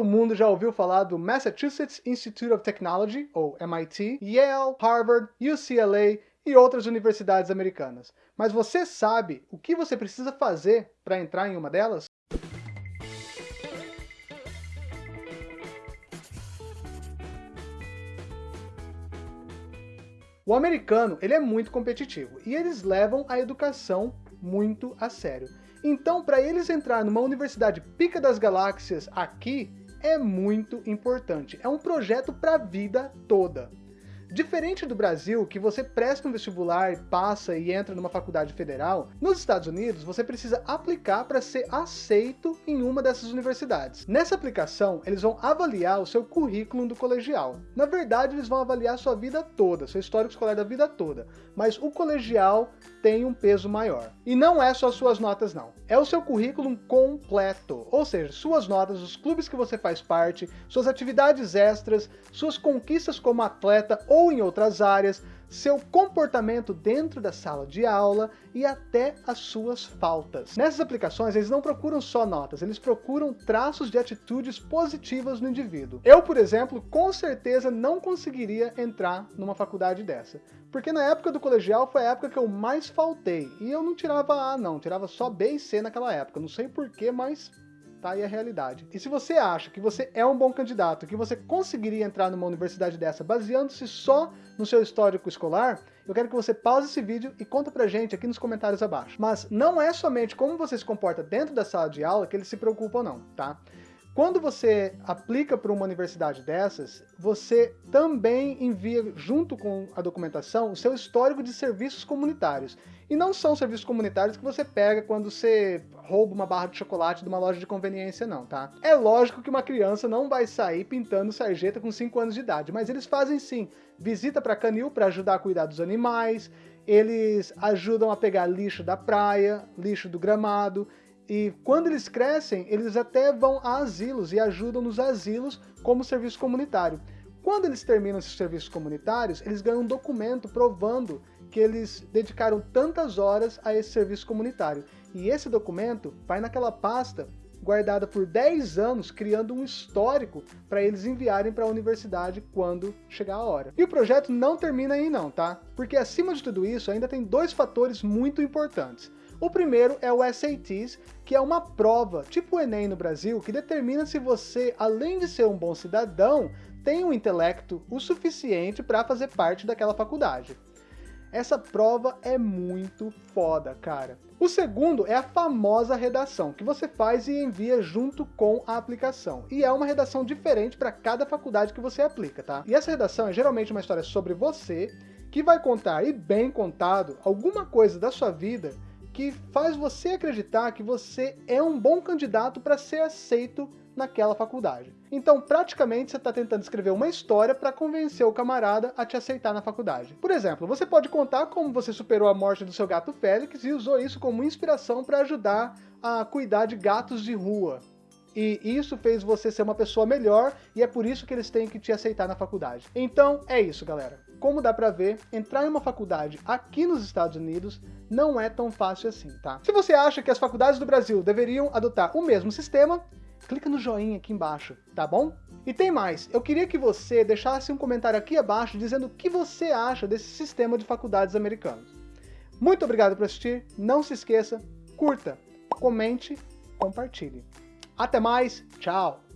Todo mundo já ouviu falar do Massachusetts Institute of Technology, ou MIT, Yale, Harvard, UCLA e outras universidades americanas. Mas você sabe o que você precisa fazer para entrar em uma delas? O americano ele é muito competitivo e eles levam a educação muito a sério. Então, para eles entrar numa universidade pica das galáxias aqui, é muito importante. É um projeto para a vida toda. Diferente do Brasil, que você presta um vestibular, passa e entra numa faculdade federal, nos Estados Unidos você precisa aplicar para ser aceito em uma dessas universidades. Nessa aplicação, eles vão avaliar o seu currículo do colegial. Na verdade, eles vão avaliar sua vida toda, seu histórico escolar da vida toda, mas o colegial tem um peso maior. E não é só suas notas não, é o seu currículo completo, ou seja, suas notas, os clubes que você faz parte, suas atividades extras, suas conquistas como atleta ou ou em outras áreas, seu comportamento dentro da sala de aula e até as suas faltas. Nessas aplicações, eles não procuram só notas, eles procuram traços de atitudes positivas no indivíduo. Eu, por exemplo, com certeza não conseguiria entrar numa faculdade dessa, porque na época do colegial foi a época que eu mais faltei, e eu não tirava A não, tirava só B e C naquela época, não sei porquê, mas tá aí a realidade. E se você acha que você é um bom candidato, que você conseguiria entrar numa universidade dessa baseando-se só no seu histórico escolar, eu quero que você pause esse vídeo e conta pra gente aqui nos comentários abaixo. Mas não é somente como você se comporta dentro da sala de aula que eles se preocupam não, tá? Quando você aplica para uma universidade dessas, você também envia, junto com a documentação, o seu histórico de serviços comunitários. E não são serviços comunitários que você pega quando você rouba uma barra de chocolate de uma loja de conveniência, não, tá? É lógico que uma criança não vai sair pintando sarjeta com 5 anos de idade, mas eles fazem sim. Visita para canil para ajudar a cuidar dos animais, eles ajudam a pegar lixo da praia, lixo do gramado, e quando eles crescem, eles até vão a asilos e ajudam nos asilos como serviço comunitário. Quando eles terminam esses serviços comunitários, eles ganham um documento provando que eles dedicaram tantas horas a esse serviço comunitário. E esse documento vai naquela pasta guardada por 10 anos, criando um histórico para eles enviarem para a universidade quando chegar a hora. E o projeto não termina aí não, tá? Porque acima de tudo isso, ainda tem dois fatores muito importantes. O primeiro é o SATs, que é uma prova, tipo o Enem no Brasil, que determina se você, além de ser um bom cidadão, tem um intelecto o suficiente para fazer parte daquela faculdade. Essa prova é muito foda, cara. O segundo é a famosa redação, que você faz e envia junto com a aplicação. E é uma redação diferente para cada faculdade que você aplica, tá? E essa redação é geralmente uma história sobre você, que vai contar, e bem contado, alguma coisa da sua vida que faz você acreditar que você é um bom candidato para ser aceito naquela faculdade. Então, praticamente, você está tentando escrever uma história para convencer o camarada a te aceitar na faculdade. Por exemplo, você pode contar como você superou a morte do seu gato Félix e usou isso como inspiração para ajudar a cuidar de gatos de rua. E isso fez você ser uma pessoa melhor e é por isso que eles têm que te aceitar na faculdade. Então, é isso, galera. Como dá pra ver, entrar em uma faculdade aqui nos Estados Unidos não é tão fácil assim, tá? Se você acha que as faculdades do Brasil deveriam adotar o mesmo sistema, clica no joinha aqui embaixo, tá bom? E tem mais, eu queria que você deixasse um comentário aqui abaixo dizendo o que você acha desse sistema de faculdades americanos. Muito obrigado por assistir, não se esqueça, curta, comente, compartilhe. Até mais, tchau!